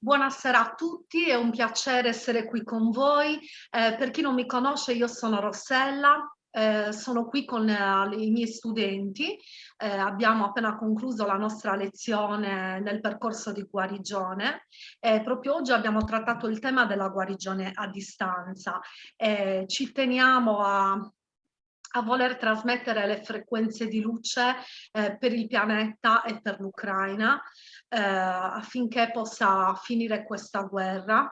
Buonasera a tutti, è un piacere essere qui con voi. Eh, per chi non mi conosce, io sono Rossella, eh, sono qui con eh, i miei studenti, eh, abbiamo appena concluso la nostra lezione nel percorso di guarigione e proprio oggi abbiamo trattato il tema della guarigione a distanza. ci teniamo a a voler trasmettere le frequenze di luce eh, per il pianeta e per l'Ucraina eh, affinché possa finire questa guerra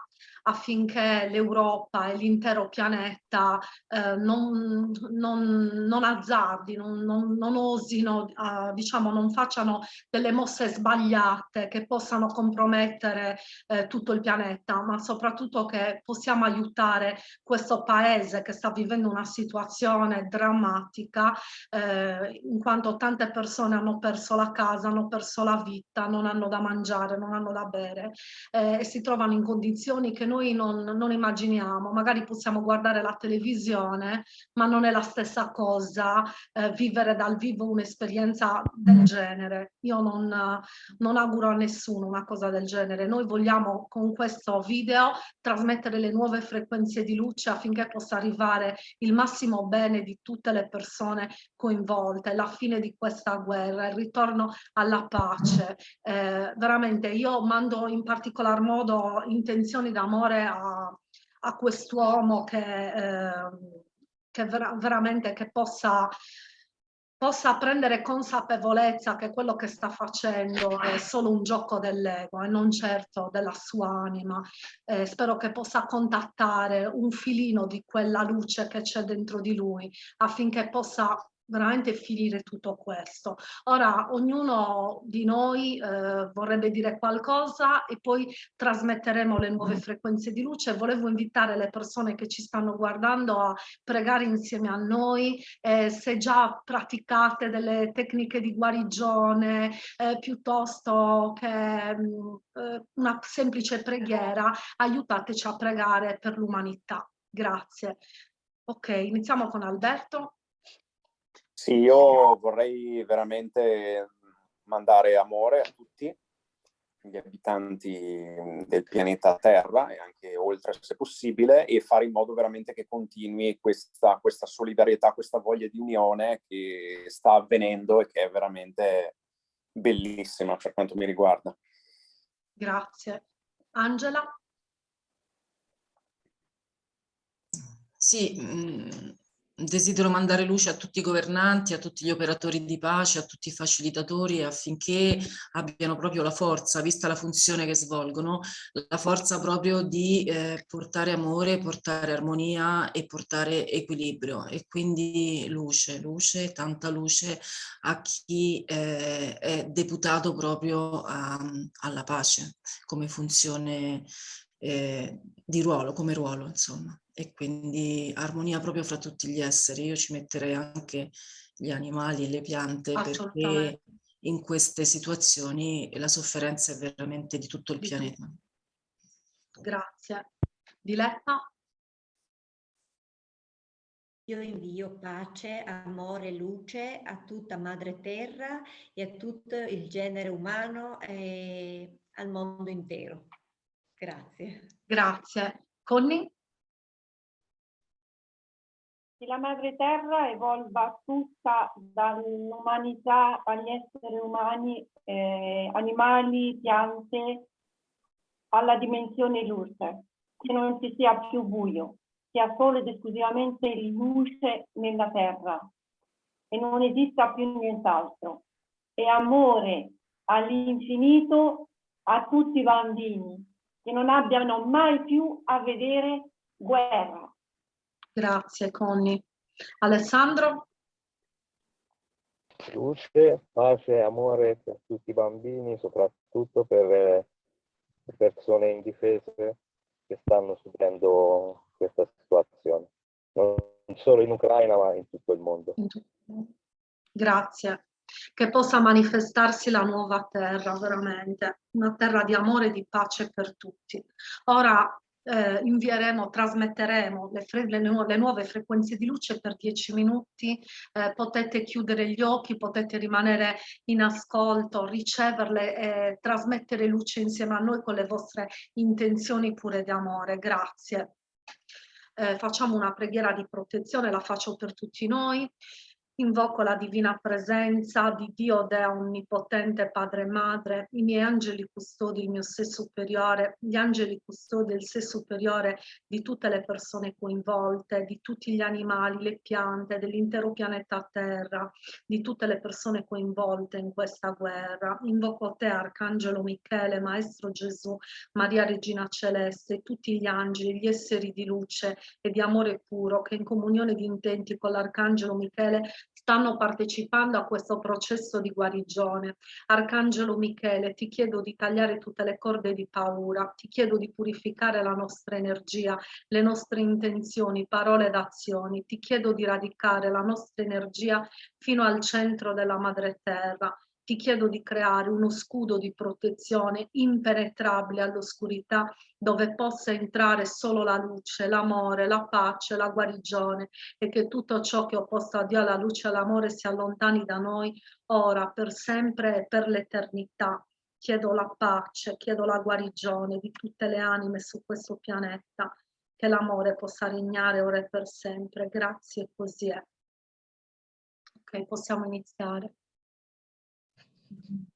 affinché l'Europa e l'intero pianeta eh, non, non, non, azzardi, non, non osino, eh, diciamo, non facciano delle mosse sbagliate che possano compromettere eh, tutto il pianeta, ma soprattutto che possiamo aiutare questo paese che sta vivendo una situazione drammatica eh, in quanto tante persone hanno perso la casa, hanno perso la vita, non hanno da mangiare, non hanno da bere eh, e si trovano in condizioni che noi noi non, non, immaginiamo, magari possiamo guardare la televisione, ma non è la stessa cosa eh, vivere dal vivo un'esperienza del genere. Io non, non auguro a nessuno una cosa del genere. Noi vogliamo con questo video trasmettere le nuove frequenze di luce affinché possa arrivare il massimo bene di tutte le persone coinvolte, la fine di questa guerra, il ritorno alla pace. Eh, veramente io mando in particolar modo intenzioni d'amore onore a, a quest'uomo che, eh, che vera, veramente che possa possa prendere consapevolezza che quello che sta facendo è solo un gioco dell'ego e non certo della sua anima. Eh, spero che possa contattare un filino di quella luce che c'è dentro di lui affinché possa veramente finire tutto questo. Ora ognuno di noi eh, vorrebbe dire qualcosa e poi trasmetteremo le nuove mm. frequenze di luce. Volevo invitare le persone che ci stanno guardando a pregare insieme a noi, eh, se già praticate delle tecniche di guarigione eh, piuttosto che mh, mm, eh, una semplice preghiera, aiutateci a pregare per l'umanità. Grazie. Ok, iniziamo con Alberto. Sì, io vorrei veramente mandare amore a tutti gli abitanti del pianeta Terra e anche oltre se possibile e fare in modo veramente che continui questa, questa solidarietà, questa voglia di unione che sta avvenendo e che è veramente bellissima per quanto mi riguarda. Grazie. Angela? Sì, mh mm, Desidero mandare luce a tutti i governanti, a tutti gli operatori di pace, a tutti i facilitatori affinché abbiano proprio la forza, vista la funzione che svolgono, la forza proprio di eh, portare amore, portare armonia e portare equilibrio. E quindi luce, luce, tanta luce a chi eh, è deputato proprio a, alla pace come funzione eh, di ruolo, come ruolo insomma e quindi armonia proprio fra tutti gli esseri. Io ci metterei anche gli animali e le piante perché in queste situazioni la sofferenza è veramente di tutto il pianeta. Grazie. Diletta? Io invio pace, amore, luce a tutta Madre Terra e a tutto il genere umano e al mondo intero. Grazie. Grazie. Conny? Che la madre terra evolva tutta dall'umanità agli esseri umani, eh, animali, piante, alla dimensione luce, che non ci sia più buio, sia solo ed esclusivamente luce nella terra. E non esista più nient'altro. E amore all'infinito a tutti i bambini, che non abbiano mai più a vedere guerra, Grazie Conny. Alessandro? Luce, pace e amore per tutti i bambini, soprattutto per le persone indifese che stanno subendo questa situazione, non solo in Ucraina ma in tutto il mondo. Grazie. Che possa manifestarsi la nuova terra, veramente, una terra di amore e di pace per tutti. Ora eh, invieremo, trasmetteremo le, le, nu le, nuove frequenze di luce per 10 minuti, eh, potete chiudere gli occhi, potete rimanere in ascolto, riceverle e trasmettere luce insieme a noi con le vostre intenzioni pure di amore. Grazie. Eh, facciamo una preghiera di protezione, la faccio per tutti noi. Invoco la divina presenza di Dio Dea Onnipotente, Padre e Madre, i miei angeli custodi, il mio sé superiore, gli angeli custodi il sé superiore di tutte le persone coinvolte, di tutti gli animali, le piante, dell'intero pianeta Terra, di tutte le persone coinvolte in questa guerra. Invoco te, Arcangelo Michele, Maestro Gesù, Maria Regina Celeste, tutti gli angeli, gli esseri di luce e di amore puro che in comunione di intenti con l'Arcangelo Michele stanno partecipando a questo processo di guarigione. Arcangelo Michele, ti chiedo di tagliare tutte le corde di paura, ti chiedo di purificare la nostra energia, le nostre intenzioni, parole ed azioni, ti chiedo di radicare la nostra energia fino al centro della madre terra ti chiedo di creare uno scudo di protezione impenetrabile all'oscurità dove possa entrare solo la luce, l'amore, la pace, la guarigione e che tutto ciò che opposto a Dio, alla luce e all'amore si allontani da noi ora, per sempre e per l'eternità. Chiedo la pace, chiedo la guarigione di tutte le anime su questo pianeta, che l'amore possa regnare ora e per sempre. Grazie, così è. Ok, possiamo iniziare. Thank you.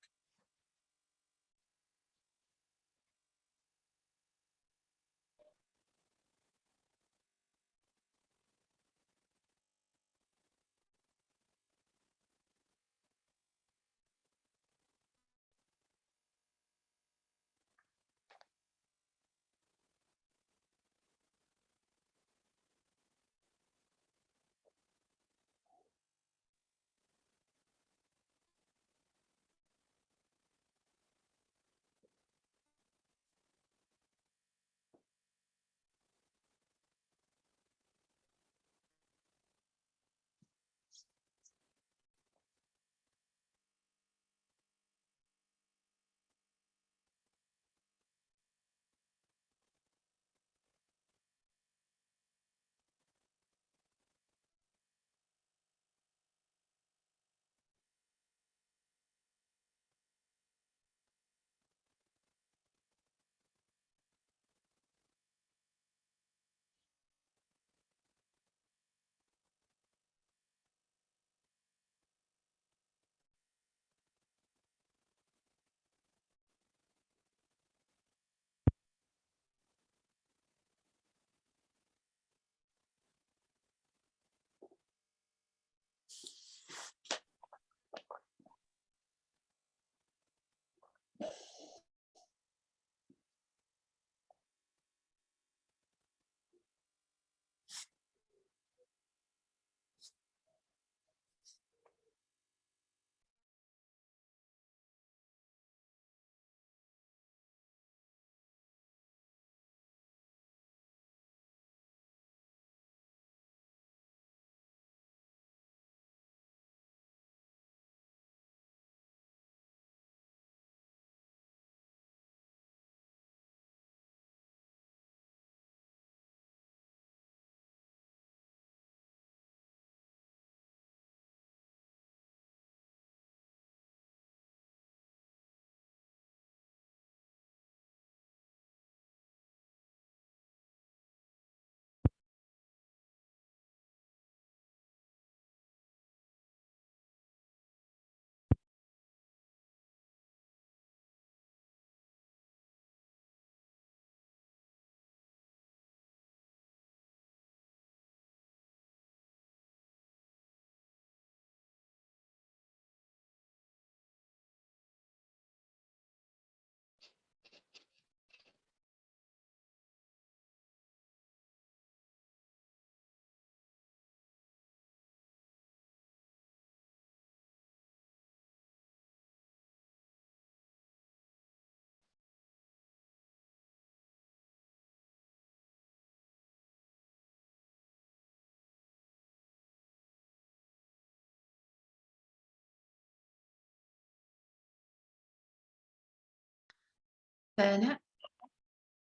Bene,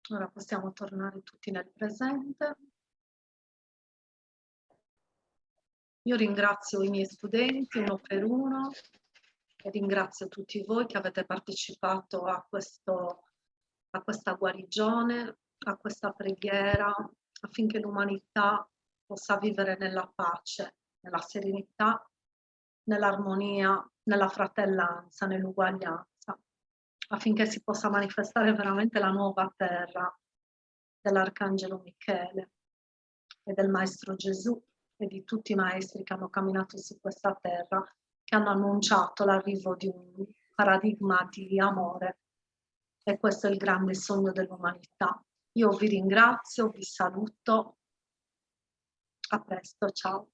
ora possiamo tornare tutti nel presente. Io ringrazio i miei studenti uno per uno e ringrazio tutti voi che avete partecipato a, questo, a questa guarigione, a questa preghiera, affinché l'umanità possa vivere nella pace, nella serenità, nell'armonia, nella fratellanza, nell'uguaglianza, affinché si possa manifestare veramente la nuova terra dell'Arcangelo Michele e del Maestro Gesù e di tutti i maestri che hanno camminato su questa terra, che hanno annunciato l'arrivo di un paradigma di amore. E questo è il grande sogno dell'umanità. Io vi ringrazio, vi saluto. A presto, ciao.